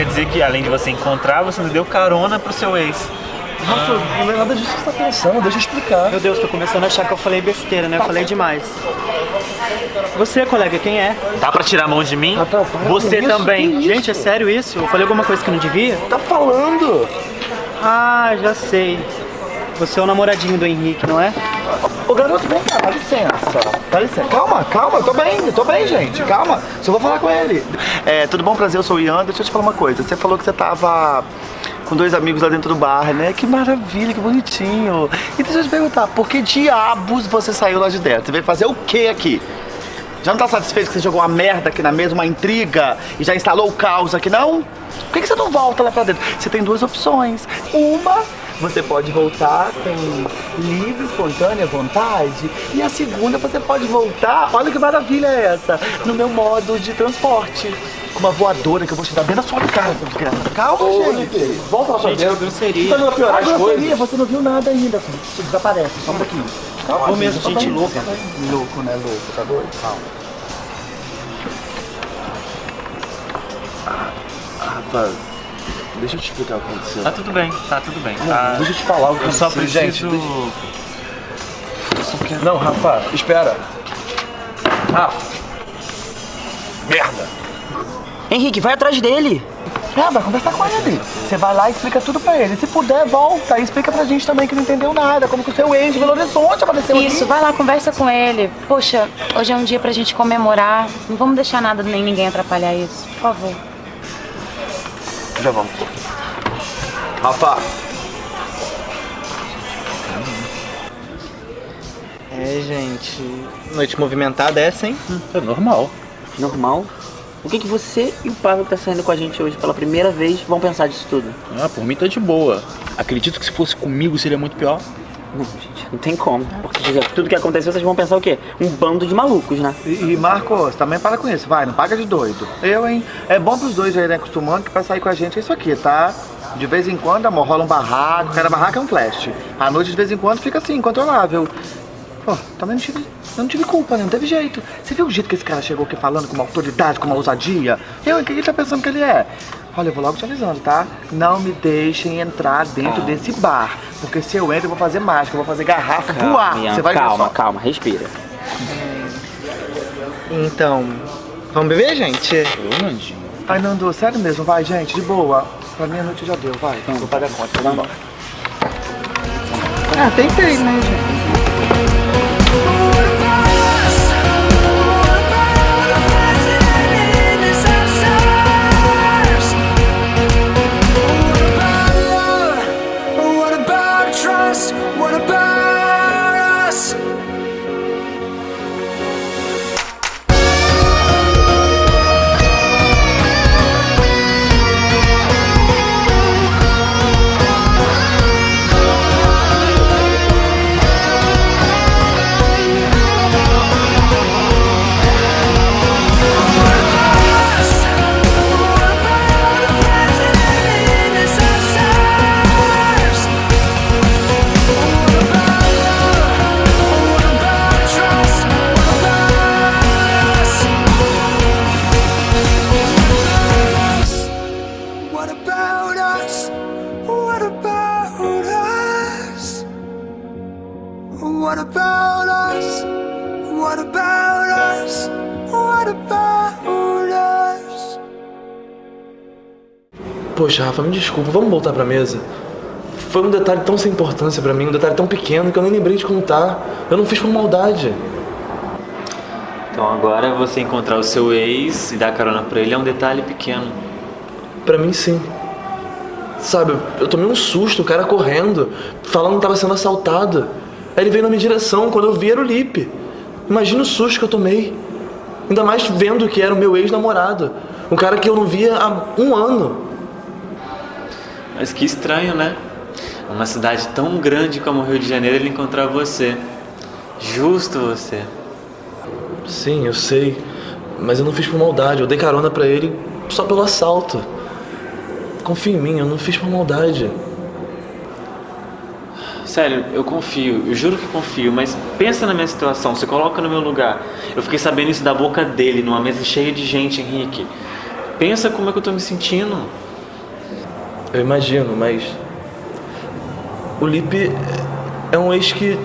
quer dizer que além de você encontrar, você ainda deu carona pro seu ex. Rafa, não é nada disso que você tá pensando, deixa eu explicar. Meu Deus, tô começando a achar que eu falei besteira, né? Eu falei demais. Você, colega, quem é? Dá pra tirar a mão de mim? Rafael, para você isso, também. Gente, é sério isso? Eu falei alguma coisa que não devia? Tá falando? Ah, já sei. Você é o namoradinho do Henrique, não é? Ô garoto, vem cá, dá licença. Dá licença. Calma, calma, eu tô bem, eu tô bem, gente. Calma. Só vou falar com ele. É, tudo bom, prazer, eu sou o Ian. Deixa eu te falar uma coisa. Você falou que você tava com dois amigos lá dentro do bar, né? Que maravilha, que bonitinho. E deixa eu te perguntar, por que diabos você saiu lá de dentro? Você veio fazer o que aqui? Já não tá satisfeito que você jogou uma merda aqui na mesa, uma intriga, e já instalou o caos aqui, não? Por que, que você não volta lá pra dentro? Você tem duas opções. Uma, você pode voltar com livre, espontânea vontade. E a segunda, você pode voltar, olha que maravilha é essa, no meu modo de transporte. Com uma voadora que eu vou te dar bem na sua cara, seu desgraça. Calma, gente. Volta lá pra Gente, dentro. que grosseria. Tá não piorar Ah, grosseria, você não viu nada ainda, filho. Você desaparece, só um pouquinho. Calma, Vou mesmo, gente pra- louca. Louco, né? Louco, tá doido? Calma. Rafa, deixa eu te explicar o que aconteceu. Tá tudo bem, tá tudo bem. Tá... Deixa eu te falar o que Eu só aconteceu, preciso... gente. Eu só quero... Não, Rafa, espera. Rafa. Merda. Henrique, vai atrás dele. É, vai conversar com ele. Você vai lá e explica tudo pra ele. Se puder, volta e explica pra gente também que não entendeu nada. Como que o seu ex de Belo Horizonte apareceu Isso, aqui. vai lá, conversa com ele. Poxa, hoje é um dia pra gente comemorar. Não vamos deixar nada nem ninguém atrapalhar isso, por favor. Já vamos. Rafa. É, gente. Noite movimentada é essa, hein? É normal. Normal. O que, que você e o Pablo que tá saindo com a gente hoje pela primeira vez vão pensar disso tudo? Ah, por mim tá de boa. Acredito que se fosse comigo seria muito pior. Não, gente, não tem como. Porque tudo que aconteceu, vocês vão pensar o quê? Um bando de malucos, né? E, e Marcos, também para com isso, vai, não paga de doido. Eu, hein? É bom pros dois já irem acostumando que pra sair com a gente é isso aqui, tá? De vez em quando, amor, rola um barraco, cada barraco é um flash. À noite, de vez em quando, fica assim, incontrolável. Pô, também não tive, não tive culpa, né? Não teve jeito. Você viu o jeito que esse cara chegou aqui falando com uma autoridade, com uma ousadia? Eu, o que ele tá pensando que ele é? Olha, eu vou logo te avisando, tá? Não me deixem entrar dentro desse bar. Porque se eu entro, eu vou fazer mágica, eu vou fazer garrafa voar. Ian, Você vai ver calma, só. calma, respira. Então, vamos beber, gente? Eu, Nandinho. Ai, Nando, sério mesmo, vai, gente, de boa. Pra meia-noite já deu, vai. Vou pagar a conta, vamos embora. Ah, tentei, né, gente? Poxa, Rafa, me desculpa, vamos voltar pra mesa? Foi um detalhe tão sem importância pra mim, um detalhe tão pequeno que eu nem lembrei de contar. Eu não fiz por maldade. Então agora você encontrar o seu ex e dar carona pra ele é um detalhe pequeno. Pra mim, sim. Sabe, eu tomei um susto, o cara correndo, falando que tava sendo assaltado. Aí ele veio na minha direção, quando eu vi era o Lipe. Imagina o susto que eu tomei. Ainda mais vendo que era o meu ex-namorado. Um cara que eu não via há um ano. Mas que estranho, né? Uma cidade tão grande como o Rio de Janeiro ele encontrar você. Justo você. Sim, eu sei. Mas eu não fiz por maldade. Eu dei carona pra ele só pelo assalto. Confia em mim, eu não fiz por maldade. Sério, eu confio, eu juro que confio, mas pensa na minha situação, se coloca no meu lugar. Eu fiquei sabendo isso da boca dele, numa mesa cheia de gente, Henrique. Pensa como é que eu tô me sentindo. Eu imagino, mas. O Lipe é um ex que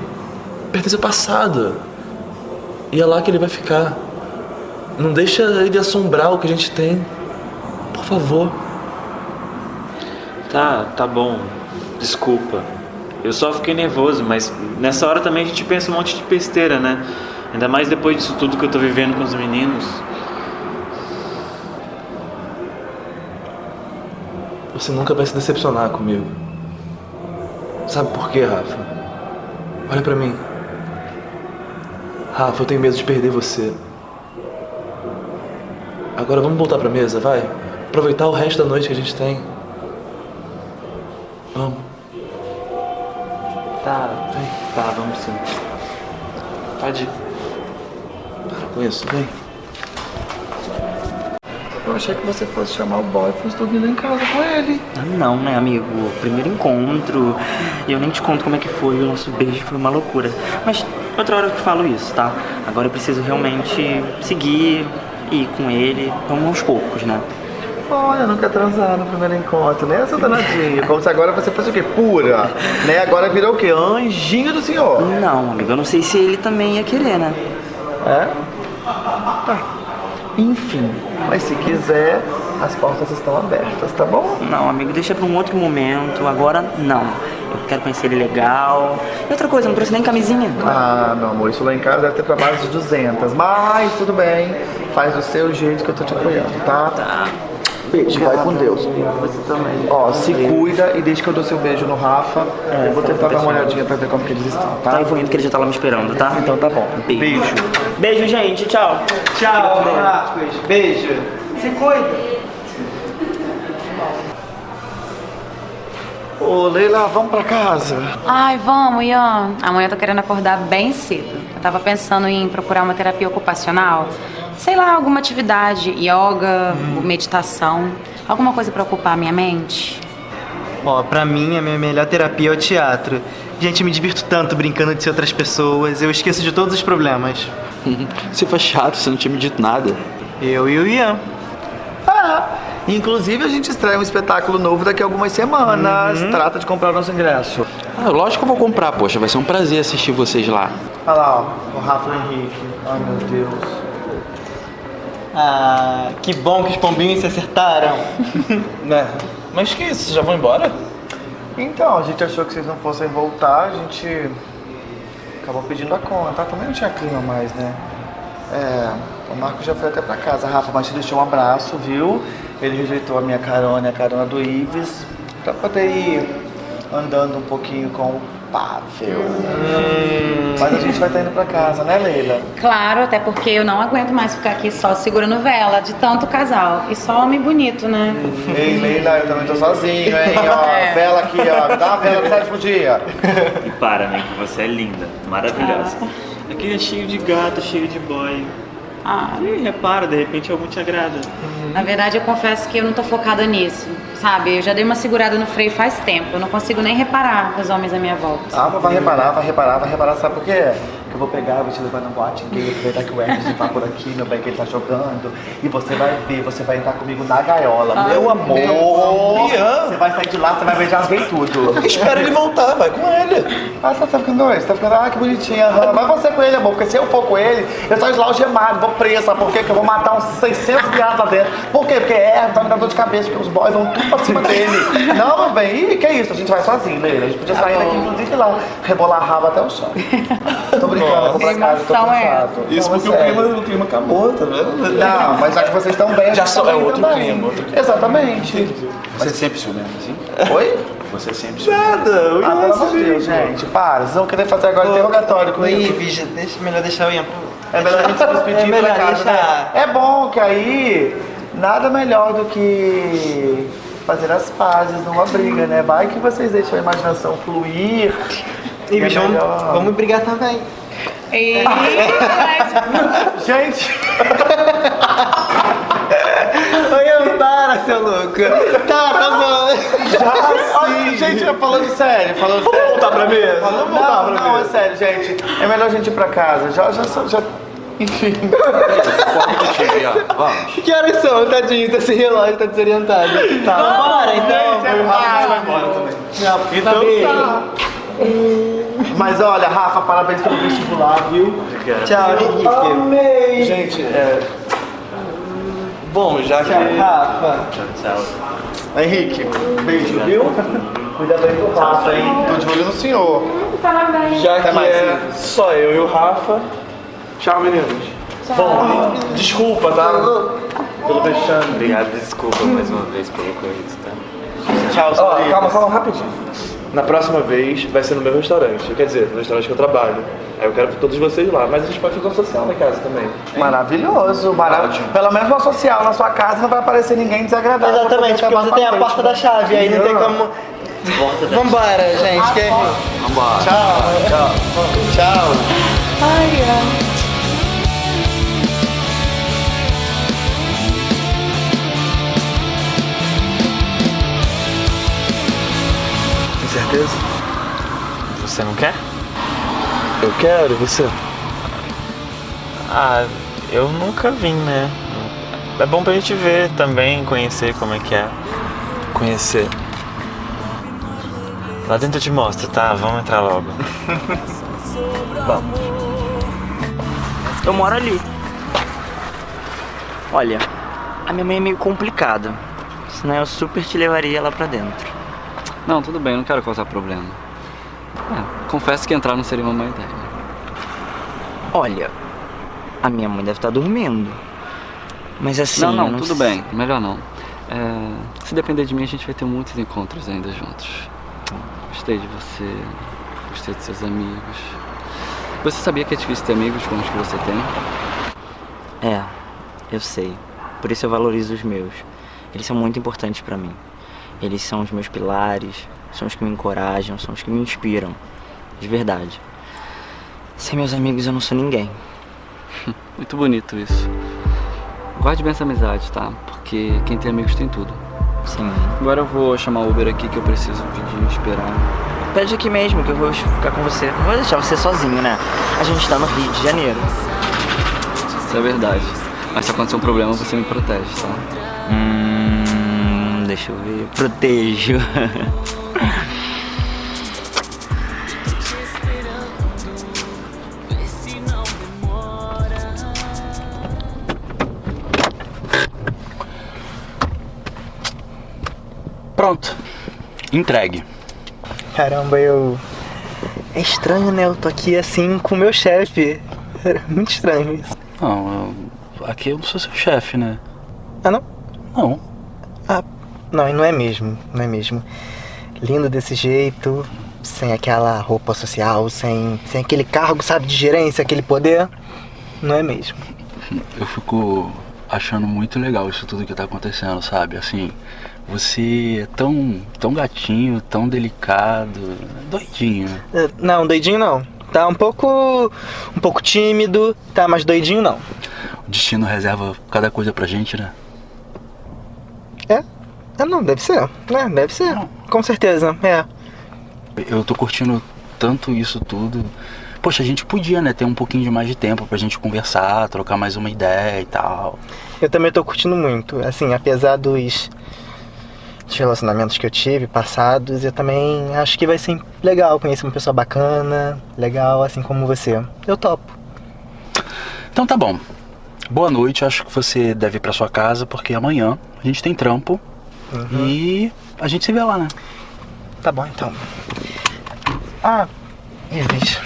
pertence ao passado. E é lá que ele vai ficar. Não deixa ele assombrar o que a gente tem. Por favor. Tá, tá bom. Desculpa. Eu só fiquei nervoso, mas nessa hora também a gente pensa um monte de besteira, né? Ainda mais depois disso tudo que eu tô vivendo com os meninos. Você nunca vai se decepcionar comigo. Sabe por quê, Rafa? Olha pra mim. Rafa, eu tenho medo de perder você. Agora vamos voltar pra mesa, vai? Aproveitar o resto da noite que a gente tem. Vamos. Tá, tá, vamos sim. Pode ir. Para com isso, vem. Eu achei que você fosse chamar o boy e fosse dormir lá em casa com ele. Ah, não, né, amigo? Primeiro encontro. E eu nem te conto como é que foi. O nosso beijo foi uma loucura. Mas outra hora eu te falo isso, tá? Agora eu preciso realmente seguir e ir com ele. Vamos aos poucos, né? Olha, nunca transaram no primeiro encontro, né, seu danadinho? Como se agora você fosse o quê? Pura, né? Agora virou o quê? Anjinho do senhor. Não, amigo, eu não sei se ele também ia querer, né? É? Tá. Enfim, mas se quiser, as portas estão abertas, tá bom? Não, amigo, deixa pra um outro momento. Agora, não. Eu quero conhecer ele legal. E outra coisa, eu não trouxe nem camisinha. Ah, meu amor, isso lá em casa deve ter pra mais de 200, mas tudo bem. Faz do seu jeito que eu tô te apoiando, tá? Tá. Beijo, vai com Deus. Você também. Ó, se cuida e deixa que eu dou seu beijo no Rafa. eu vou tentar dar uma olhadinha pra ver como que eles estão, Tá, tá? eu vou indo que ele já tá lá me esperando, tá? Então tá bom. Beijo. Beijo, gente. Tchau. Tchau, Marcos. Beijo. Se cuida. Ô, Leila, vamos pra casa. Ai, vamos, Ian. Amanhã eu tô querendo acordar bem cedo. Eu tava pensando em procurar uma terapia ocupacional. Sei lá, alguma atividade, yoga, meditação. Alguma coisa pra ocupar a minha mente. Ó, pra mim, a minha melhor terapia é o teatro. Gente, eu me divirto tanto brincando de ser outras pessoas. Eu esqueço de todos os problemas. Você foi chato, você não tinha me dito nada. Eu e o Ian. Ah, inclusive a gente estreia um espetáculo novo daqui a algumas semanas. Trata de comprar o nosso ingresso. Ah, lógico que eu vou comprar, poxa, vai ser um prazer assistir vocês lá. Olha lá, ó, o Rafa Henrique. Ai, meu Deus. Ah, que bom que os pombinhos se acertaram. Né? Mas que isso? Vocês já vão embora? Então, a gente achou que vocês não fossem voltar, a gente acabou pedindo a conta. Também não tinha clima mais, né? É, o Marco já foi até pra casa, Rafa, mas te deixou um abraço, viu? Ele rejeitou a minha carona e a carona do Ives pra poder ir andando um pouquinho com o Pavel. Mas a gente vai estar indo pra casa, né, Leila? Claro, até porque eu não aguento mais ficar aqui só segurando vela de tanto casal. E só homem bonito, né? Ei, Leila, eu também tô sozinho, hein? Ó, É. vela aqui, ó. Dá uma vela do sétimo dia. E para, amigo, você é linda, maravilhosa. Aqui é cheio de gato, cheio de boy. Ah, E repara, de repente algum te agrada. na verdade, eu confesso que eu não tô focada nisso, sabe? Eu já dei uma segurada no freio faz tempo. Eu não consigo nem reparar os homens à minha volta. Ah, mas vai reparar, vai reparar, vai reparar, sabe por quê? Eu vou pegar, vou te levar no boate gay, aproveitar que o Hermes tá por aqui, meu bem, que ele tá jogando. E você vai ver, você vai entrar comigo na gaiola. meu amor! Você vai sair de lá, você vai beijar bem tudo. Espera ele voltar, vai com ele. Ah, você tá ficando doido? Você tá ficando, ah, que bonitinha. aham. Vai você com ele, amor, porque se eu for com ele, eu saio de lá algemado, vou preso, sabe por quê? Que eu vou matar uns 600 viados lá dentro. Por quê? Porque é, tá me dando dor de cabeça, porque os boys vão tudo pra cima dele. Não, meu bem, Ih, que isso? A gente vai sozinho, Leila. A gente podia sair daqui, inclusive, lá, rebolar a raba até o chão. Tô brincando, vou pra casa, tô é cansado. Isso Não, porque é o clima, o clima acabou, tá vendo? Não, mas já que vocês estão bem, a Já só- tá é outro também. clima, outro Exatamente. Você é sempre ciumento, assim? Oi? Você é sempre ciumento. Nada, o Ah, pelo é amor de Deus, gente, para. Vocês vão querer fazer agora interrogatório comigo. Vigia, deixa, melhor deixar o Ian. É melhor a gente se despedir É melhor pra casa, deixar. né? É bom que aí nada melhor do que fazer as pazes numa briga, né? Vai que vocês deixam a imaginação fluir. E é bicho, vamos, melhor. vamos brigar também. E... Gente, Oi, para, seu louco. Tá, tá bom. já sim. Gente, falando sério, falando sério. voltar pra mesa? Vamos voltar não, pra não, é mesa. sério, gente. É melhor a gente ir pra casa. Já, já, já Enfim. Vamos. Que horas são? Tadinho, tá sem relógio, tá desorientado. Tá, vambora então. vai embora também. Então tá. Mas olha, Rafa, parabéns pelo vestibular, viu? Tchau, Henrique. Amei! Gente, é. Bom, já que. Tchau, Rafa. Henrique, beijo, viu? Cuida bem do Rafa, hein? Tô de olho no senhor. Já que mais, é só eu e o Rafa. Tchau, meninos. Bom, desculpa, tá? Pelo vexame. Obrigado, desculpa mais uma vez pelo ocorrido, tá? Tchau, senhor. calma, calma, rapidinho. Na próxima vez vai ser no meu restaurante. Quer dizer, no restaurante que eu trabalho. Aí eu quero ver todos vocês lá. Mas a gente pode fazer um social na casa também. Maravilhoso, maravilhoso. Pelo menos no social, na sua casa não vai aparecer ninguém desagradável. Exatamente, porque você tem a porta da chave, aí não tem como. Vambora, gente. Que... Vambora. Tchau. Tchau. Tchau. Tem certeza? Você não quer? Eu quero, e você? Ah, eu nunca vim, né? É bom pra gente ver também, conhecer como é que é. Conhecer. Lá dentro eu te mostro, tá? Vamos entrar logo. Vamos. Eu moro ali. Olha, a minha mãe é meio complicada. Senão eu super te levaria lá pra dentro. Não, tudo bem, não quero causar problema. É, confesso que entrar não seria uma má ideia. Olha, a minha mãe deve estar dormindo. Mas assim. não, não, eu tudo sei- bem, melhor não. É, se depender de mim, a gente vai ter muitos encontros ainda juntos. Gostei de você, gostei de seus amigos. Você sabia que é difícil ter amigos como os que você tem? É, eu sei. Por isso eu valorizo os meus. Eles são muito importantes pra mim. Eles são os meus pilares, são os que me encorajam, são os que me inspiram. De verdade. Sem meus amigos eu não sou ninguém. Muito bonito isso. Guarde bem essa amizade, tá? Porque quem tem amigos tem tudo. Sim. Agora eu vou chamar o Uber aqui que eu preciso pedir esperar. Pede aqui mesmo que eu vou ficar com você. Não vou deixar você sozinho, né? A gente tá no Rio de Janeiro. Isso é verdade. Mas se acontecer um problema, você me protege, tá? Hum, deixa eu ver. Protejo. Pronto. Entregue. Caramba, eu. É estranho, né? Eu tô aqui assim com o meu chefe. É muito estranho isso. Não, eu- aqui eu não sou seu chefe, né? Ah, não? Não. Não, e não é mesmo. Não é mesmo. Lindo desse jeito, sem aquela roupa social, sem, sem aquele cargo, sabe, de gerência, aquele poder. Não é mesmo. Eu fico achando muito legal isso tudo que tá acontecendo, sabe? Assim, você é tão, tão gatinho, tão delicado, doidinho. É, Não, doidinho não. Tá um pouco. um pouco tímido, tá, mas doidinho não. O destino reserva cada coisa pra gente, né? É? É, não, deve ser. né? deve ser. Com certeza, é. Eu tô curtindo tanto isso tudo. Poxa, a gente podia, né, ter um pouquinho de mais de tempo pra gente conversar, trocar mais uma ideia e tal. Eu também tô curtindo muito. Assim, apesar dos, dos relacionamentos que eu tive, passados, eu também acho que vai ser legal conhecer uma pessoa bacana, legal, assim como você. Eu topo. Então tá bom. Boa noite, acho que você deve ir pra sua casa, porque amanhã a gente tem trampo e a gente se vê lá, né? Tá bom, então. Ah, Ives,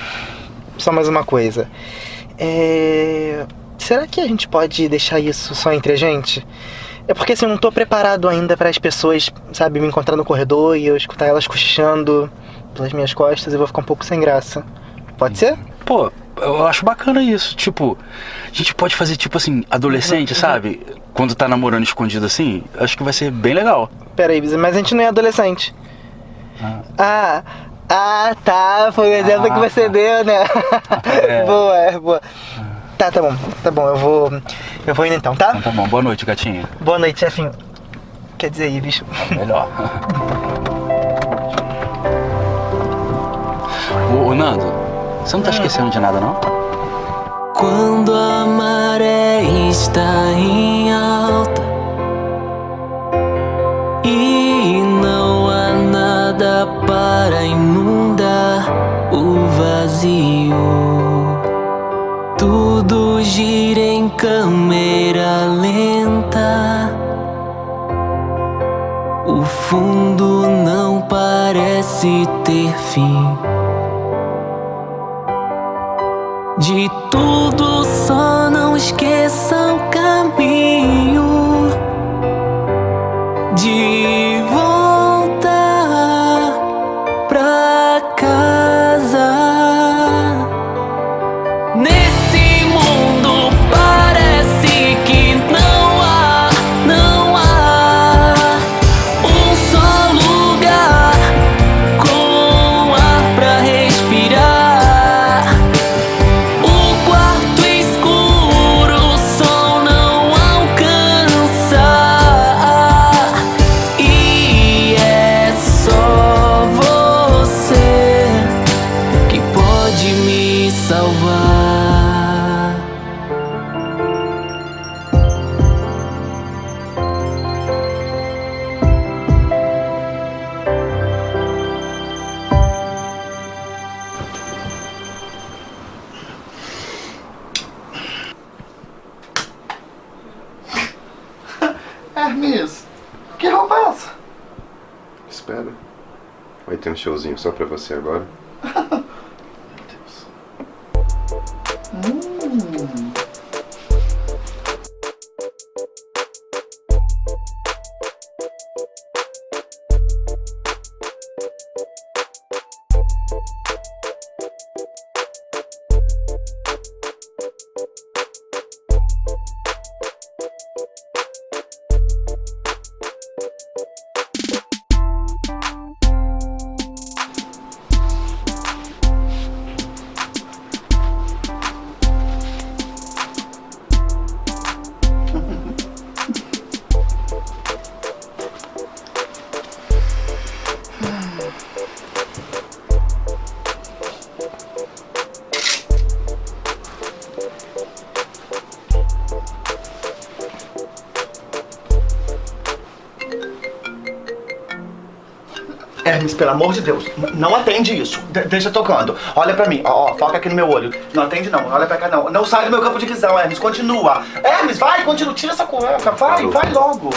só mais uma coisa. É... Será que a gente pode deixar isso só entre a gente? É porque assim, eu não tô preparado ainda para as pessoas, sabe, me encontrar no corredor e eu escutar elas cochichando pelas minhas costas, eu vou ficar um pouco sem graça. Pode ser? Pô, eu acho bacana isso. Tipo, a gente pode fazer tipo assim, adolescente, sabe? Quando tá namorando escondido assim, acho que vai ser bem legal. Pera aí, mas a gente não é adolescente. Ah, ah, tá. Foi o exemplo que você deu, né? É. boa, é, boa. Tá, tá bom, tá bom, eu vou. Eu vou indo então, tá? Então tá bom, boa noite, gatinha. Boa noite, chefinho. Quer dizer, Ives. Melhor. ô, ô, Nando, você não tá esquecendo de nada, não? quando a maré está em alta e não há nada para inundar o vazio. Tudo gira em câmera lenta. O fundo não parece ter fim. De tudo showzinho só pra você agora. Hermes, pelo amor de Deus, não atende isso. De- deixa tocando. Olha pra mim, ó, ó, foca aqui no meu olho. Não atende não, olha pra cá não. Não sai do meu campo de visão, Hermes, continua. Hermes, vai, continua, tira essa cueca, vai, vai logo.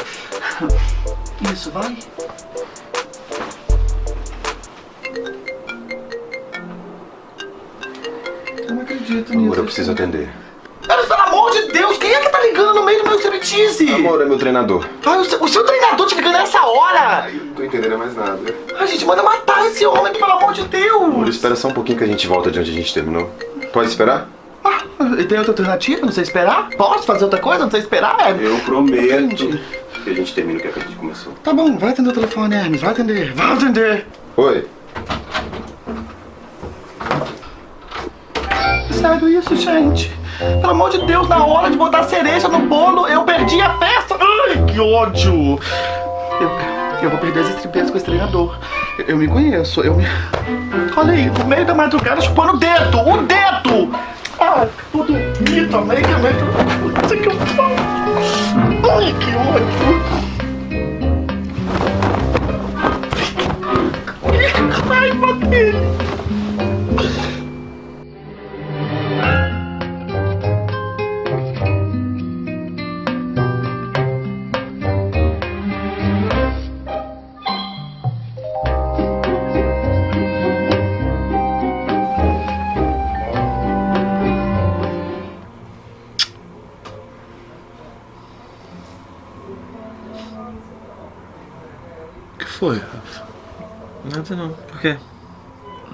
Isso, vai. Eu não acredito Amor, nisso. eu preciso atender. Hermes, pelo amor de Deus, quem é que tá do meu striptease? Amor, é meu treinador. Ai, o seu, o seu treinador te ligando nessa hora? Eu não tô entendendo mais nada. A gente manda matar esse homem, pelo amor de Deus. Amor, espera só um pouquinho que a gente volta de onde a gente terminou. Pode esperar? E tem outra alternativa? Não sei esperar? Posso fazer outra coisa? Não sei esperar? Eu prometo que a gente termina o que a gente começou. Tá bom, vai atender o telefone, Hermes. Vai atender, vai atender. Oi. Sério isso, gente? Pelo amor de Deus, na hora de botar cereja no bolo, eu perdi a festa. Ai, que ódio. Eu, eu vou perder as estripeiras com esse treinador. Eu, eu me conheço, eu me... Olha aí, no meio da madrugada chupando o dedo, o dedo! Ai, tudo mito, América, América. Isso que eu. Ai, que ódio. Que raiva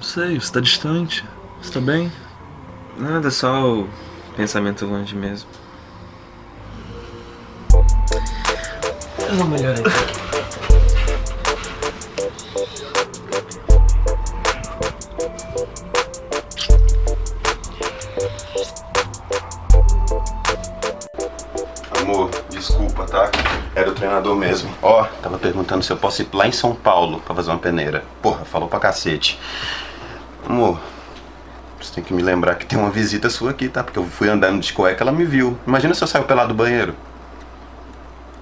sei, você tá distante. Você tá bem? Nada, só o pensamento longe mesmo. Eu vou melhorar aqui. Amor, desculpa, tá? Era o treinador mesmo. Ó, tava perguntando se eu posso ir lá em São Paulo pra fazer uma peneira. Porra, falou pra cacete. Amor, você tem que me lembrar que tem uma visita sua aqui, tá? Porque eu fui andando de cueca, ela me viu. Imagina se eu saio pelado do banheiro.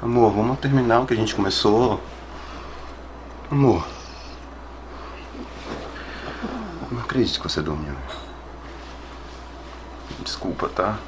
Amor, vamos terminar o que a gente começou. Amor. Eu Não acredito que você dormiu. Desculpa, tá?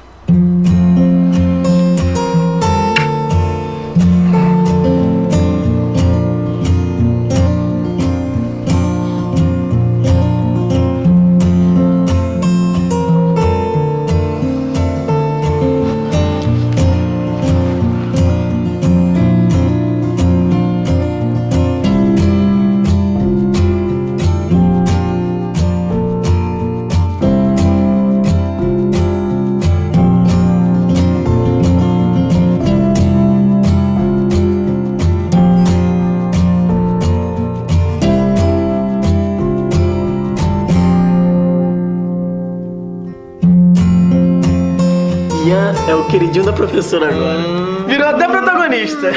É o queridinho da professora agora. Virou até protagonista.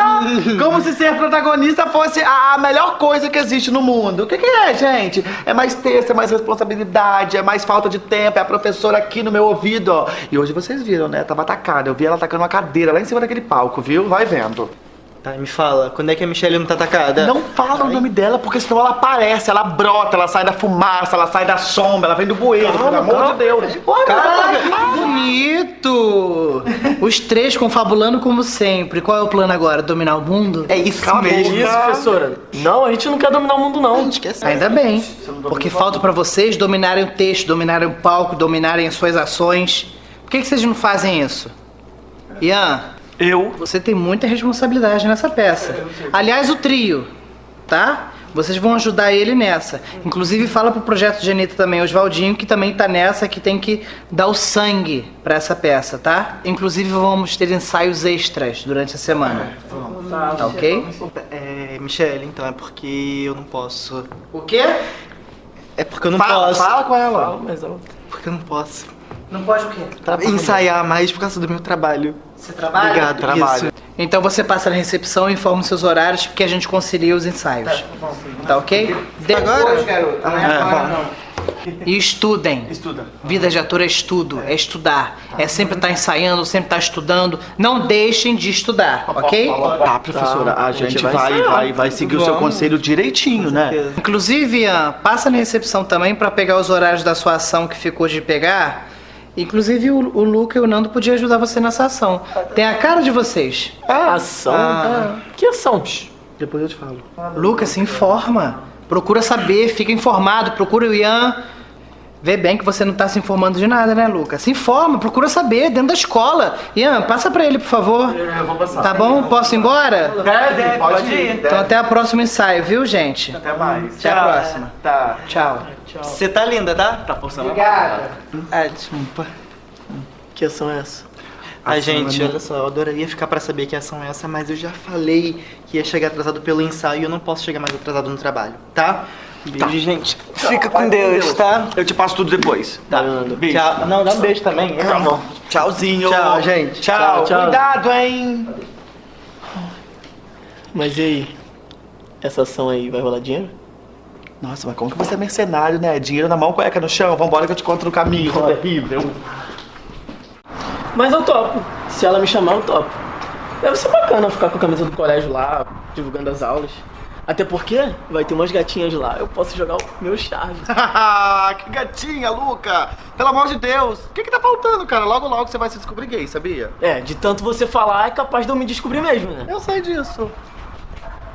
Como se ser protagonista fosse a melhor coisa que existe no mundo. O que, que é, gente? É mais texto, é mais responsabilidade, é mais falta de tempo, é a professora aqui no meu ouvido, ó. E hoje vocês viram, né? Tava atacada. Eu vi ela atacando uma cadeira lá em cima daquele palco, viu? Vai vendo. Tá, me fala, quando é que a Michelle não tá atacada? Não fala o nome dela, porque senão ela aparece, ela brota, ela sai da fumaça, ela sai da sombra, ela vem do bueiro, pelo amor de Deus. Caraca, que bonito! Os três confabulando como sempre. Qual é o plano agora? Dominar o mundo? É isso Que isso, professora? Não, a gente não quer dominar o mundo, não. Ainda bem, porque falta pra vocês dominarem o texto, dominarem o palco, dominarem as suas ações. Por que, que vocês não fazem isso? Ian, eu? Você tem muita responsabilidade nessa peça. Aliás, o trio, tá? Vocês vão ajudar ele nessa. Inclusive, fala pro projeto de Anitta também, o Oswaldinho, que também tá nessa, que tem que dar o sangue pra essa peça, tá? Inclusive, vamos ter ensaios extras durante a semana. Tá ok? É, Michelle, então é porque eu não posso. O quê? É porque eu não Fala- posso. fala com ela. Fala mais alto. Porque eu não posso. Não pode o quê? Ensaiar mais por causa do meu trabalho. Você trabalha? Obrigado, trabalho. Isso. Então você passa na recepção e informa os seus horários, porque a gente concilia os ensaios. Tá ok? Agora? garoto. Não é É, agora, bom. não. E estudem. Estuda. Vida de ator é estudo, é estudar. É sempre estar ensaiando, sempre estar estudando. Não deixem de estudar, ok? Tá, professora, a gente vai, vai, vai seguir o seu conselho direitinho, né? Inclusive, Ian, passa na recepção também pra pegar os horários da sua ação que ficou de pegar. Inclusive, o, o Luca e o Nando podiam ajudar você nessa ação. Tem a cara de vocês. Ação? Ah. Que ação? Depois eu te falo. Lucas, se informa. Procura saber, fica informado. Procura o Ian. Vê bem que você não tá se informando de nada, né, Lucas? Se informa, procura saber, dentro da escola. Ian, passa pra ele, por favor. Eu vou passar. Tá bom? Posso ir embora? Deve, pode ir. Então até o próximo ensaio, viu, gente? Até mais. Até a próxima. Tá. Tchau. Você tá linda, tá? Tá forçando a Obrigada. Ah, desculpa. Que ação é essa? Ação gente, é- olha só, eu adoraria ficar pra saber que ação é essa, mas eu já falei que ia chegar atrasado pelo ensaio e eu não posso chegar mais atrasado no trabalho, tá? Beijo, gente. Fica com Deus, tá? Eu te passo tudo depois. Tá. Beijo. Tchau. Não, dá um beijo também. Tá bom. Tchauzinho. Tchau, gente. Tchau. Tchau. Cuidado, hein? Mas e aí? Essa ação aí vai rolar dinheiro? Nossa, mas como que você é mercenário, né? Dinheiro na mão, cueca no chão. Vambora que eu te conto no caminho. Isso é terrível. Mas eu topo. Se ela me chamar, eu topo. Deve ser bacana ficar com a camisa do colégio lá, divulgando as aulas. Até porque vai ter umas gatinhas lá, eu posso jogar o meu charme. que gatinha, Luca! Pelo amor de Deus! O que que tá faltando, cara? Logo, logo você vai se descobrir gay, sabia? É, de tanto você falar, é capaz de eu me descobrir mesmo, né? Eu sei disso.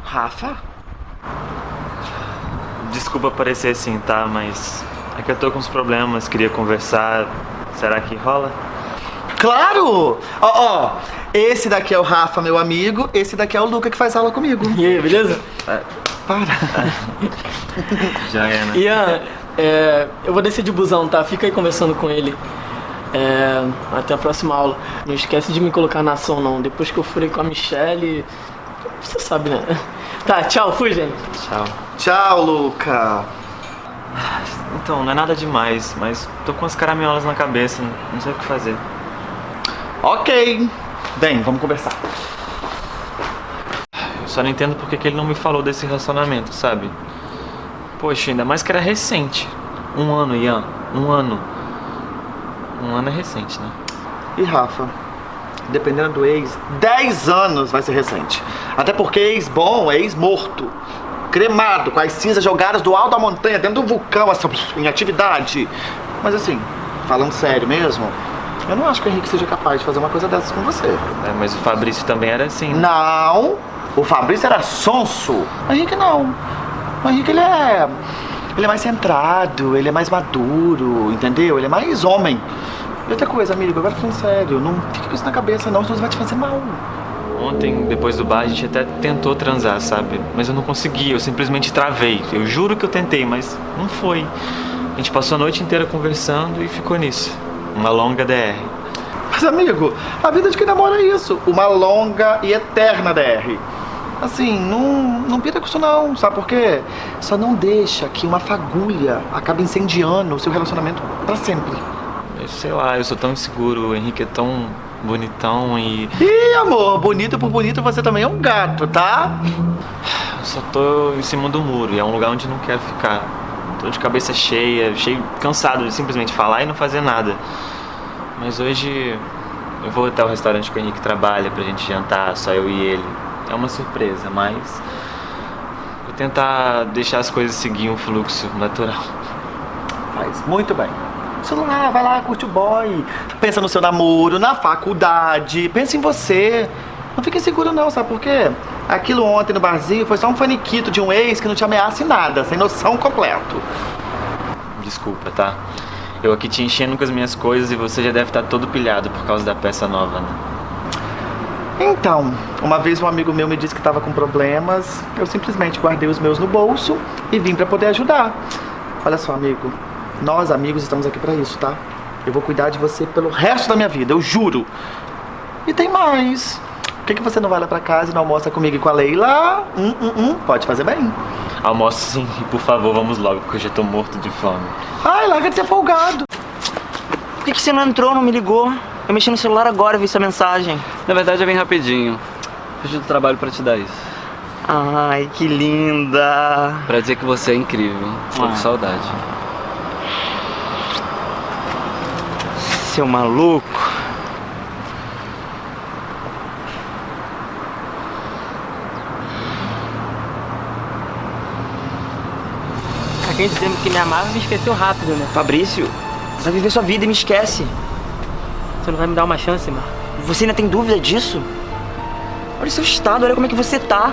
Rafa? Desculpa parecer assim, tá? Mas é que eu tô com uns problemas, queria conversar. Será que rola? Claro! Ó, ó, esse daqui é o Rafa, meu amigo. Esse daqui é o Luca que faz aula comigo. E aí, beleza? Para. Já é, né? Ian, é, eu vou descer de busão, tá? Fica aí conversando com ele. É, até a próxima aula. Não esquece de me colocar na ação, não. Depois que eu furei com a Michelle. Você sabe, né? Tá, tchau, fui, gente. Tchau. Tchau, Luca. Então, não é nada demais, mas tô com as caraminholas na cabeça, não sei o que fazer. Ok. Bem, vamos conversar. Eu só não entendo porque que ele não me falou desse relacionamento, sabe? Poxa, ainda mais que era recente. Um ano, Ian. Um ano. Um ano é recente, né? E Rafa, dependendo do ex, 10 anos vai ser recente. Até porque ex bom é ex morto. Cremado, com as cinzas jogadas do alto da montanha, dentro do vulcão, essa, em atividade. Mas assim, falando sério mesmo, eu não acho que o Henrique seja capaz de fazer uma coisa dessas com você. É, mas o Fabrício também era assim. né? Não, o Fabrício era sonso. O Henrique não. O Henrique ele é. Ele é mais centrado, ele é mais maduro, entendeu? Ele é mais homem. E outra coisa, amigo, agora falando sério, não fica com isso na cabeça não, senão isso vai te fazer mal. Ontem, depois do bar, a gente até tentou transar, sabe? Mas eu não consegui, eu simplesmente travei. Eu juro que eu tentei, mas não foi. A gente passou a noite inteira conversando e ficou nisso. Uma longa DR. Mas, amigo, a vida de quem namora é isso. Uma longa e eterna DR. Assim, não, não pira com isso não, sabe por quê? Só não deixa que uma fagulha acabe incendiando o seu relacionamento pra sempre. Sei lá, eu sou tão inseguro, o Henrique é tão bonitão e. Ih, amor, bonito por bonito você também é um gato, tá? Eu só tô em cima do muro e é um lugar onde não quero ficar. Tô de cabeça cheia, cheio, cansado de simplesmente falar e não fazer nada. Mas hoje eu vou até o restaurante que o Henrique trabalha pra gente jantar, só eu e ele. É uma surpresa, mas vou tentar deixar as coisas seguir um fluxo natural. Faz muito bem. Celular, vai lá, curte o boy. Pensa no seu namoro, na faculdade. Pensa em você. Não fique inseguro não, sabe por quê? Aquilo ontem no barzinho foi só um faniquito de um ex que não te ameaça em nada, sem noção completo. Desculpa, tá? Eu aqui te enchendo com as minhas coisas e você já deve estar todo pilhado por causa da peça nova, né? Então, uma vez um amigo meu me disse que estava com problemas, eu simplesmente guardei os meus no bolso e vim para poder ajudar. Olha só, amigo, nós amigos estamos aqui para isso, tá? Eu vou cuidar de você pelo resto da minha vida, eu juro. E tem mais. Por que, que você não vai lá pra casa e não almoça comigo e com a Leila? Hum, hum, hum, pode fazer bem. Almoço sim, e por favor, vamos logo, porque eu já tô morto de fome. Ai, larga de ser folgado. Por que, que você não entrou, não me ligou? Eu mexi no celular agora, vi sua mensagem. Na verdade, eu vim rapidinho. Fugi do trabalho pra te dar isso. Ai, que linda. Pra dizer que você é incrível. Tô com Ah. saudade. Seu maluco. Alguém dizendo que me amava me esqueceu rápido, né? Fabrício, vai viver sua vida e me esquece. Você não vai me dar uma chance, Marco? Você ainda tem dúvida disso? Olha o seu estado, olha como é que você tá.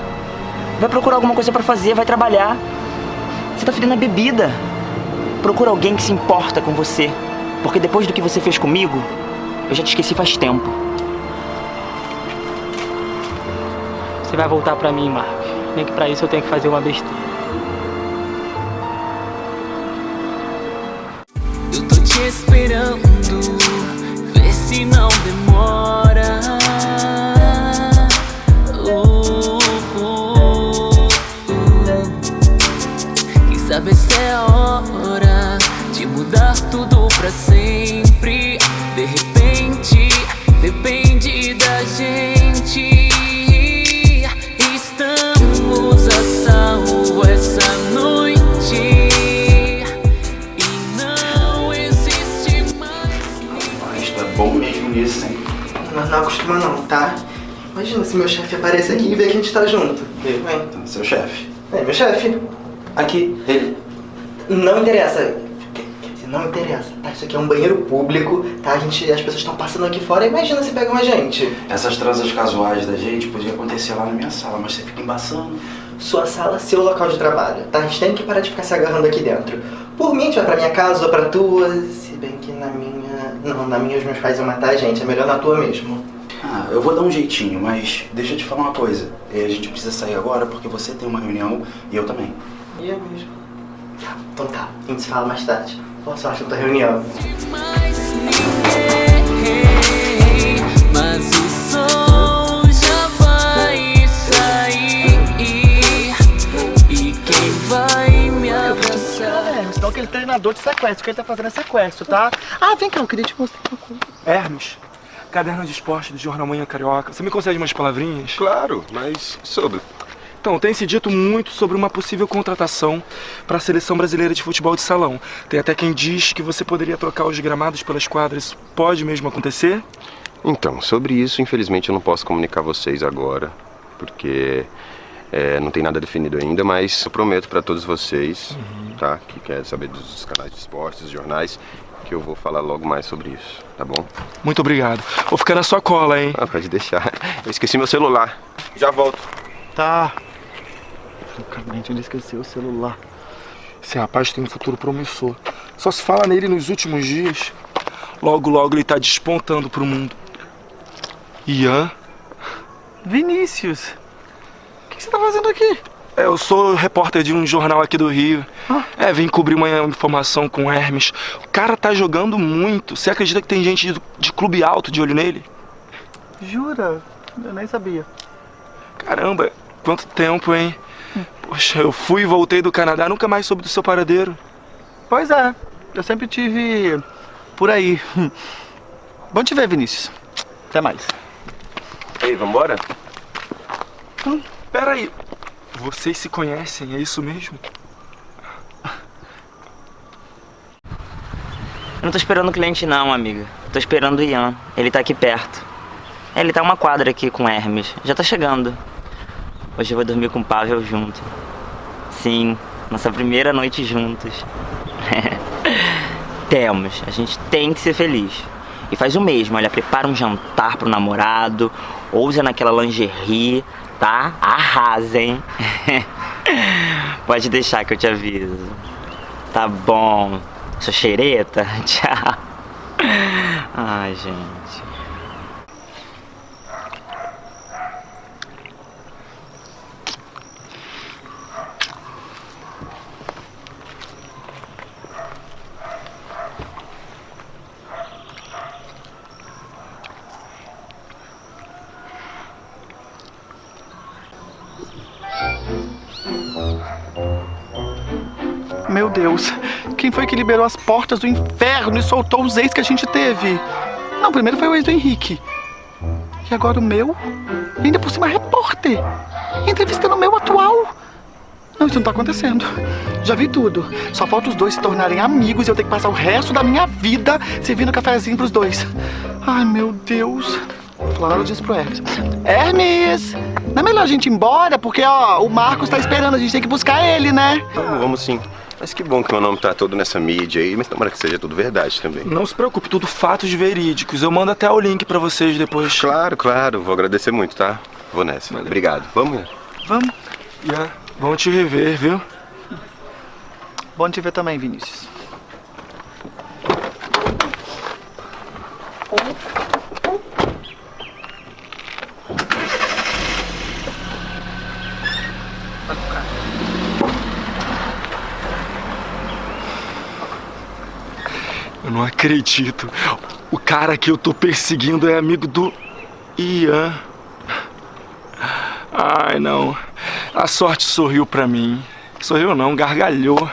Vai procurar alguma coisa pra fazer, vai trabalhar. Você tá fedendo a bebida. Procura alguém que se importa com você. Porque depois do que você fez comigo, eu já te esqueci faz tempo. Você vai voltar pra mim, Marcos. Nem que pra isso eu tenho que fazer uma besteira. Tá? Imagina se meu chefe aparece aqui e vê que a gente tá junto. Vem. Seu chefe. É, meu chefe. Aqui, ele. Não interessa. Quer quer dizer, não interessa, tá? Isso aqui é um banheiro público, tá? A gente, as pessoas estão passando aqui fora. Imagina se pegam a gente. Essas transas casuais da gente podiam acontecer lá na minha sala, mas você fica embaçando. Sua sala, seu local de trabalho, tá? A gente tem que parar de ficar se agarrando aqui dentro. Por mim, a gente vai pra minha casa ou pra tua. Se bem que na minha. Não, na minha os meus pais iam matar a gente. É melhor na tua mesmo. Ah, eu vou dar um jeitinho, mas deixa eu te falar uma coisa. É, A gente precisa sair agora porque você tem uma reunião e eu também. E eu mesmo. Tá, então tá. A gente se fala mais tarde. Boa sorte na tua reunião. Mas o sol já vai sair E quem vai me abraçar É, senão aquele treinador de sequestro, o que ele tá fazendo é sequestro, tá? Ah, vem cá, eu queria te mostrar uma coisa. Hermes, caderno de esporte do Jornal Manhã Carioca. Você me concede umas palavrinhas? Claro, mas sobre. Então, tem se dito muito sobre uma possível contratação para a seleção brasileira de futebol de salão. Tem até quem diz que você poderia trocar os gramados pelas quadras. Isso pode mesmo acontecer? Então, sobre isso, infelizmente eu não posso comunicar a vocês agora, porque é, não tem nada definido ainda, mas eu prometo para todos vocês, tá, que querem saber dos canais de esportes, dos jornais, que eu vou falar logo mais sobre isso, tá bom? Muito obrigado. Vou ficar na sua cola, hein? Ah, pode deixar. Eu esqueci meu celular. Já volto. Tá. Francamente, ele esqueceu o celular. Esse rapaz tem um futuro promissor. Só se fala nele nos últimos dias. Logo, logo ele tá despontando pro mundo. Ian? Vinícius, o que, que você tá fazendo aqui? Eu sou repórter de um jornal aqui do Rio. Ah. É, vim cobrir uma informação com o Hermes. O cara tá jogando muito. Você acredita que tem gente de, de clube alto de olho nele? Jura? Eu nem sabia. Caramba, quanto tempo, hein? Poxa, eu fui e voltei do Canadá, nunca mais soube do seu paradeiro. Pois é, eu sempre tive por aí. Bom te ver, Vinícius. Até mais. Ei, vambora? Hum, peraí. Vocês se conhecem, é isso mesmo? Eu não tô esperando o cliente não, amiga. Tô esperando o Ian. Ele tá aqui perto. Ele tá uma quadra aqui com Hermes. Já tá chegando. Hoje eu vou dormir com o Pavel junto. Sim, nossa primeira noite juntos. Temos. A gente tem que ser feliz. E faz o mesmo, olha, prepara um jantar pro namorado, ousa naquela lingerie, tá? Arrasem. Pode deixar que eu te aviso. Tá bom. Sua xereta? Tchau. Ai, gente. Liberou as portas do inferno e soltou os ex que a gente teve? Não, primeiro foi o ex do Henrique. E agora o meu? E ainda por cima repórter. Entrevistando o meu atual. Não, isso não tá acontecendo. Já vi tudo. Só falta os dois se tornarem amigos e eu ter que passar o resto da minha vida servindo cafezinho pros dois. Ai, meu Deus. Vou falar nada disso pro Hermes. Hermes! Não é melhor a gente ir embora? Porque, ó, o Marcos tá esperando, a gente tem que buscar ele, né? Vamos, vamos sim. Mas que bom que meu nome tá todo nessa mídia aí, mas tomara que seja tudo verdade também. Não se preocupe, tudo fatos verídicos. Eu mando até o link pra vocês depois. Claro, claro. Vou agradecer muito, tá? Vou nessa. Obrigado. Vamos, Ian? Vamos. Ian, bom te rever, viu? Bom te ver também, Vinícius. Eu não acredito. O cara que eu tô perseguindo é amigo do Ian. Ai, não. A sorte sorriu pra mim. Sorriu não, gargalhou.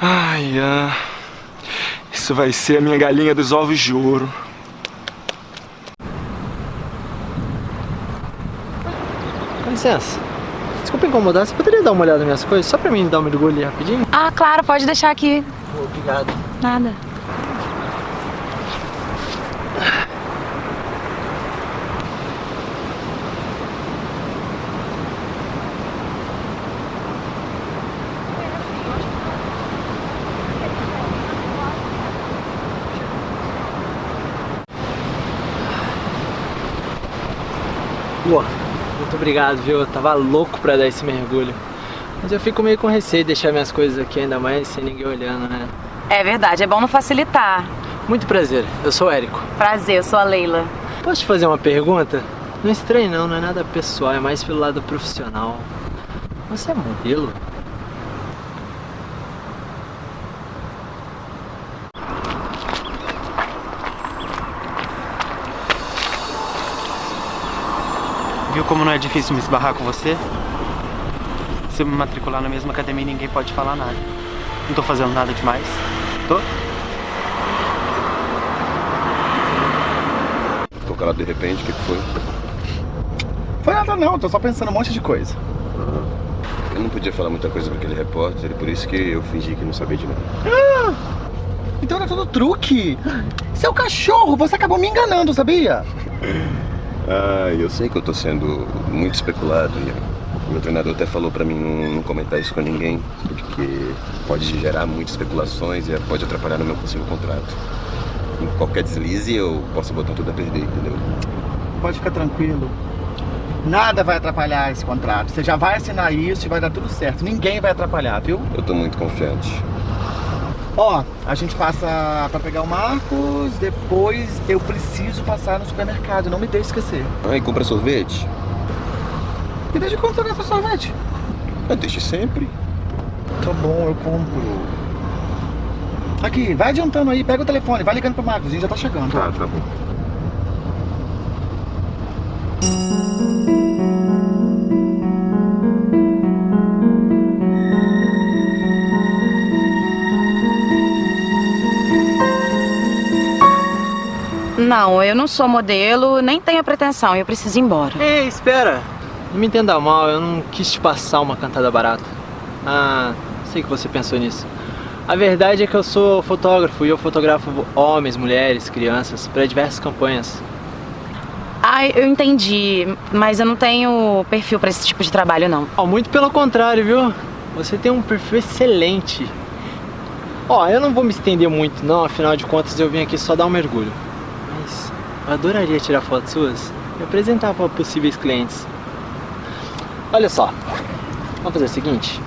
Ai, Ian. Isso vai ser a minha galinha dos ovos de ouro. Com licença. Desculpa incomodar, você poderia dar uma olhada nas minhas coisas? Só pra mim dar um mergulho ali rapidinho? Ah, claro, pode deixar aqui. Obrigado. Nada. Pô, muito obrigado, viu? Eu tava louco pra dar esse mergulho. Mas eu fico meio com receio de deixar minhas coisas aqui, ainda mais sem ninguém olhando, né? É verdade, é bom não facilitar. Muito prazer, eu sou o Érico. Prazer, eu sou a Leila. Posso te fazer uma pergunta? Não é estranho não, não é nada pessoal, é mais pelo lado profissional. Você é modelo? Viu como não é difícil me esbarrar com você? Se eu me matricular na mesma academia, ninguém pode falar nada. Não tô fazendo nada demais. Tô? Ficou calado de repente, o que que foi? Foi nada não, tô só pensando um monte de coisa. Eu não podia falar muita coisa pra aquele repórter, por isso que eu fingi que não sabia de nada. Ah, então era tudo truque. Seu cachorro, você acabou me enganando, sabia? Ah, eu sei que eu tô sendo muito especulado e o meu treinador até falou pra mim não, não comentar isso com ninguém, porque pode gerar muitas especulações e pode atrapalhar no meu possível contrato. Em qualquer deslize eu posso botar tudo a perder, entendeu? Pode ficar tranquilo. Nada vai atrapalhar esse contrato. Você já vai assinar isso e vai dar tudo certo. Ninguém vai atrapalhar, viu? Eu tô muito confiante. Ó, a gente passa pra pegar o Marcos, depois eu preciso passar no supermercado, não me deixe esquecer. E compra sorvete? E desde quando você gasta sorvete? Eu deixo sempre. Tá bom, eu compro. Aqui, vai adiantando aí, pega o telefone, vai ligando pro Marcos, a gente já tá chegando. Tá, tá bom. Não, eu não sou modelo, nem tenho a pretensão, eu preciso ir embora. Ei, espera. Não me entenda mal, eu não quis te passar uma cantada barata. Ah, sei que você pensou nisso. A verdade é que eu sou fotógrafo e eu fotografo homens, mulheres, crianças para diversas campanhas. Ai, eu entendi, mas eu não tenho perfil pra esse tipo de trabalho, não. Ó, muito pelo contrário, viu? Você tem um perfil excelente. Ó, eu não vou me estender muito, não, afinal de contas eu vim aqui só dar um mergulho. Mas eu adoraria tirar fotos suas e apresentar para possíveis clientes. Olha só, vamos fazer o seguinte.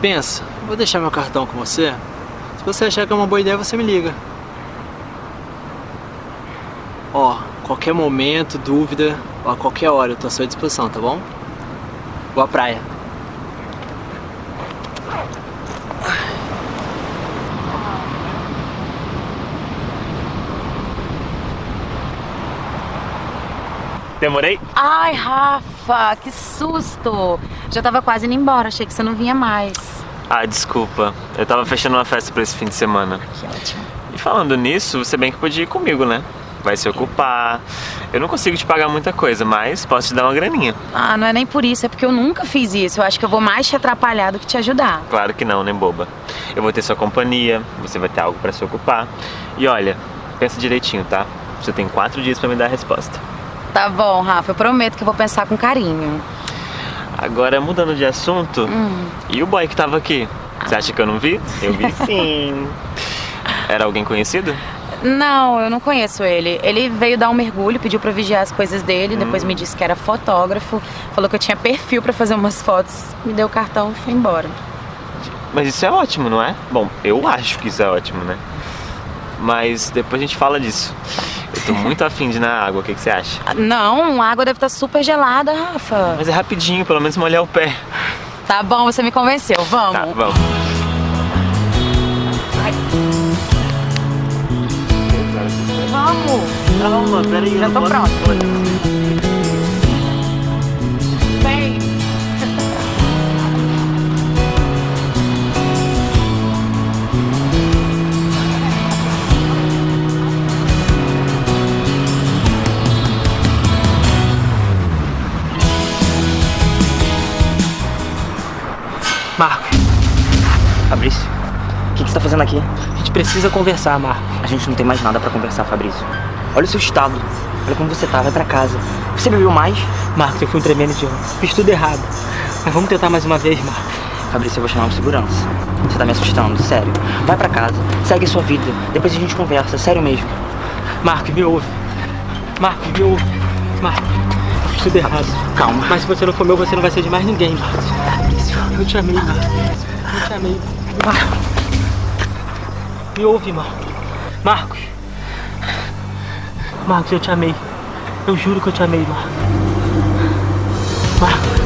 Pensa, vou deixar meu cartão com você. Se você achar que é uma boa ideia, você me liga. Ó, qualquer momento, dúvida, ó, a qualquer hora eu tô à sua disposição, tá bom? Boa praia. Demorei? Ai, Rafa, que susto! Já tava quase indo embora, achei que você não vinha mais. Ah, desculpa. Eu tava fechando uma festa pra esse fim de semana. Que ótimo. E falando nisso, você bem que podia ir comigo, né? Vai se ocupar. Eu não consigo te pagar muita coisa, mas posso te dar uma graninha. Ah, não é nem por isso, é porque eu nunca fiz isso. Eu acho que eu vou mais te atrapalhar do que te ajudar. Claro que não, né, boba? Eu vou ter sua companhia, você vai ter algo pra se ocupar. E olha, pensa direitinho, tá? Você tem quatro dias pra me dar a resposta. Tá bom, Rafa, eu prometo que eu vou pensar com carinho. Agora, mudando de assunto, Hum. e o boy que tava aqui? Você acha que eu não vi? Eu vi sim. Era alguém conhecido? Não, eu não conheço ele. Ele veio dar um mergulho, pediu pra vigiar as coisas dele, depois Hum. me disse que era fotógrafo, falou que eu tinha perfil pra fazer umas fotos, me deu o cartão e foi embora. Mas isso é ótimo, não é? Bom, eu acho que isso é ótimo, né? Mas depois a gente fala disso. Eu tô muito afim de ir na água, o que, que você acha? Não, a água deve estar super gelada, Rafa. Mas é rapidinho, pelo menos molhar o pé. Tá bom, você me convenceu, vamos. Tá, vamos. Vamos. Calma, peraí. Já tô pronta. Marco. Fabrício, o que, que você tá fazendo aqui? A gente precisa conversar, Marco. A gente não tem mais nada pra conversar, Fabrício. Olha o seu estado. Olha como você tá, vai pra casa. Você bebeu mais? Marco, eu fui um tremendo idiota. Fiz tudo errado. Mas vamos tentar mais uma vez, Marco. Fabrício, eu vou chamar um segurança. Você tá me assustando, sério. Vai pra casa, segue a sua vida. Depois a gente conversa, sério mesmo. Marco, me ouve. Marco, me ouve. Marco, eu fiz tudo errado. Calma. Mas se você não for meu, você não vai ser de mais ninguém, Marco. Eu te amei, Marco. Eu te amei. Marco. Me ouve, Marco. Marcos. Marcos, eu te amei. Eu juro que eu te amei, Marcos. Marcos.